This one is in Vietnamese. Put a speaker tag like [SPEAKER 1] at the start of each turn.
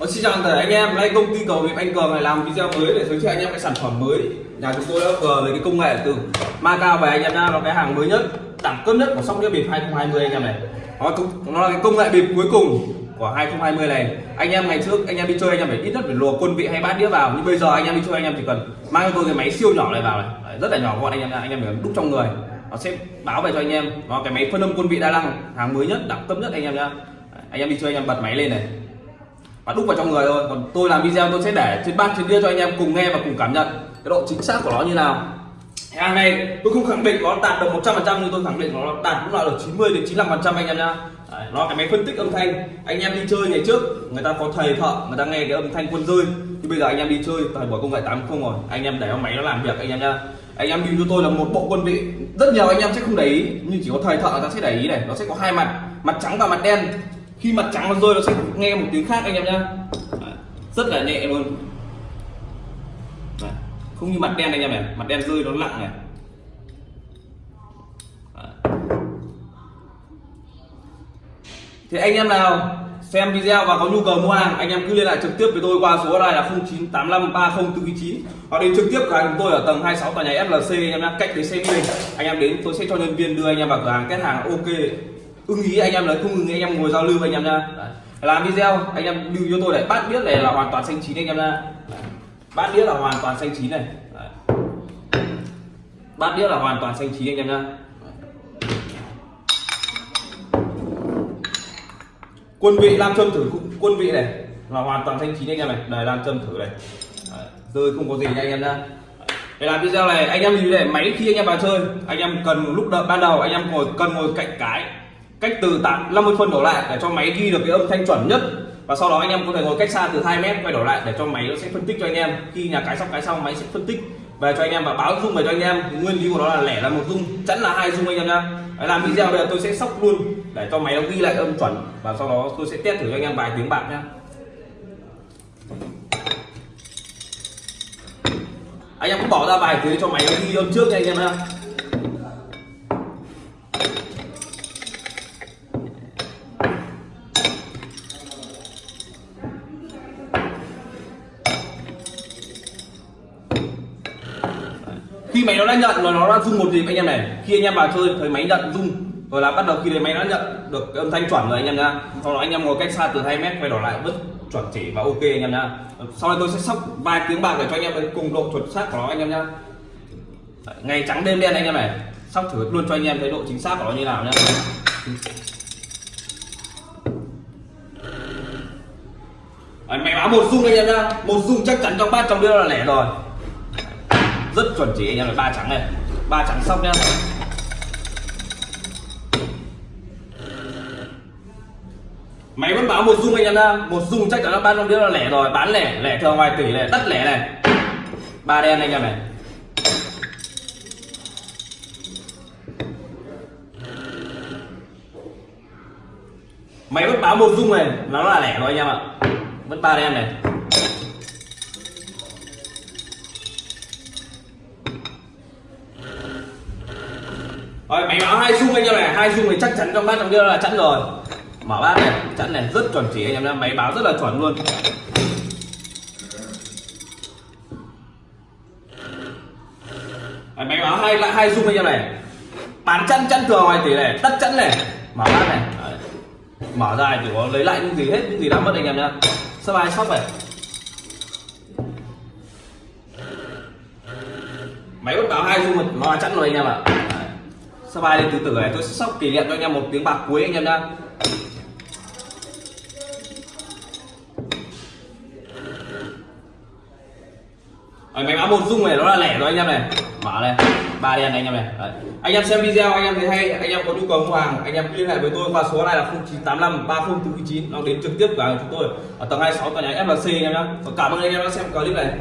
[SPEAKER 1] Ờ, xin chào tất cả anh em, nay công ty cầu Việt Anh Cường này làm video mới để giới thiệu anh em cái sản phẩm mới nhà chúng tôi đã vừa về cái công nghệ từ Macau về anh em nha, nó cái hàng mới nhất, đẳng cấp nhất của sóc đĩa bịp 2020 anh em này. Nó, nó là cái công nghệ bịp cuối cùng của 2020 này. Anh em ngày trước anh em đi chơi anh em phải ít nhất phải lùa quân vị hay bát đĩa vào, nhưng bây giờ anh em đi chơi anh em chỉ cần mang cho tôi cái máy siêu nhỏ này vào này, Đấy, rất là nhỏ gọn anh em anh em phải đúc trong người. Nó sẽ báo về cho anh em, nó cái máy phân âm quân vị đa năng, hàng mới nhất, đẳng cấp nhất anh em nha. Anh em đi chơi anh em bật máy lên này, và đúc vào trong người thôi. Còn tôi làm video tôi sẽ để trên bát trên kia cho anh em cùng nghe và cùng cảm nhận cái độ chính xác của nó như nào. Hàng này tôi không khẳng định nó đạt được 100 phần trăm nhưng tôi khẳng định nó đạt cũng là được 90 đến 95 phần trăm anh em nha Đấy, nó cái máy phân tích âm thanh. Anh em đi chơi ngày trước người ta có thầy thợ người ta nghe cái âm thanh quân rơi. Nhưng bây giờ anh em đi chơi thời buổi công nghệ 80 rồi. Anh em để máy nó làm việc anh em nha anh em nhìn cho tôi là một bộ quân vị. Rất nhiều anh em sẽ không để ý nhưng chỉ có thầy thợ người ta sẽ để ý này. Nó sẽ có hai mặt mặt trắng và mặt đen khi mặt trắng nó rơi, nó sẽ nghe một tiếng khác, anh em nhá. Rất là nhẹ luôn. Đấy. không như mặt đen anh em này. Mặt đen rơi nó nặng này. Đấy. thì anh em nào xem video và có nhu cầu mua hàng, anh em cứ liên lạc trực tiếp với tôi qua số này là 09853049 hoặc đến trực tiếp cửa hàng chúng tôi ở tầng 26 tòa nhà FLC anh em nhá, cách đến xe mình anh em đến, tôi sẽ cho nhân viên đưa anh em vào cửa hàng kết hàng, ok ưng ý anh em lấy không ưng ý anh em ngồi giao lưu anh em nha làm video anh em lưu cho tôi để bát biết này là hoàn toàn xanh chín anh em nha bát đĩa là hoàn toàn xanh chín này Đấy. bát đĩa là hoàn toàn xanh chín anh em nha quân vị nam châm thử quân vị này là hoàn toàn xanh chín anh em này đây nam châm thử này Đấy. rơi không có gì nha anh em nha để làm video này anh em nhìn này máy khi anh em vào chơi anh em cần lúc đợi ban đầu anh em ngồi cần ngồi cạnh cái cách từ 8 50 phân đổ lại để cho máy ghi được cái âm thanh chuẩn nhất. Và sau đó anh em có thể ngồi cách xa từ 2 mét quay đổ lại để cho máy nó sẽ phân tích cho anh em. Khi nhà cái xong cái xong, máy sẽ phân tích về cho anh em và báo dung về cho anh em. Nguyên lý của nó là lẻ là một dung chẵn là hai dung anh em nhá. Làm video bây giờ tôi sẽ sóc luôn để cho máy nó ghi lại âm chuẩn. Và sau đó tôi sẽ test thử cho anh em vài tiếng bạc nhá. Anh em cũng bỏ ra vài tiếng cho máy nó ghi âm trước nha anh em nhá. Khi máy nó đã nhận rồi nó đã rung một gì anh em này khi anh em vào chơi thấy máy nhận rung rồi là bắt đầu khi đấy máy nó nhận được âm thanh chuẩn rồi anh em nha sau đó anh em ngồi cách xa từ 2 mét quay đỏ lại bất chuẩn chỉ và ok anh em nha sau đây tôi sẽ sóc vài tiếng bạc để cho anh em cùng độ chuẩn xác của nó anh em nha ngày trắng đêm đen anh em này sóc thử luôn cho anh em thấy độ chính xác của nó như nào nhá máy báo một rung anh em nhá một rung chắc chắn trong bát trong đĩa là lẻ rồi rất chuẩn chỉ, anh em là ba trắng này. Ba trắng sóc nhá. Máy vẫn báo một dung anh em nhá. Một dung chắc chắn là ba trong đĩa là lẻ rồi. Bán lẻ lẻ thường vài tỷ lẻ tất lẻ này. Ba đen anh em này. Máy vẫn báo một dung này. Nó là lẻ rồi anh em ạ. Vẫn ba đen này. Rồi máy báo hai dung anh em này, hai dung này chắc chắn trong bát trong kia là chẵn rồi. Mở bát này, chẵn này, rất chuẩn chỉ anh em nhá máy báo rất là chuẩn luôn. Máy báo hai lại hai dung anh em này. Bán chẵn chẵn thường ngoài tỷ này, tất chẵn này. Mở bát này, Đấy. mở ra chỉ có lấy lại những gì hết, những gì đã mất anh em nhá. Sắp ai sóc này. Máy báo hai dung nó là chẵn rồi anh em ạ sắp bài lên từ từ này? Tôi sẽ sóc kỷ niệm cho anh em một tiếng bạc cuối anh em nhá. Ở máy báo một dung này nó là lẻ rồi anh em này. Mở này ba đen này anh em này. Đấy. anh em xem video, anh em thấy hay. Anh em có nhu cầu mua hàng, anh em liên hệ với tôi qua số này là 0985 3049 nó đến trực tiếp cửa hàng chúng tôi. Ở tầng 26 tòa nhà FLC anh em nhé cảm ơn anh em đã xem clip này.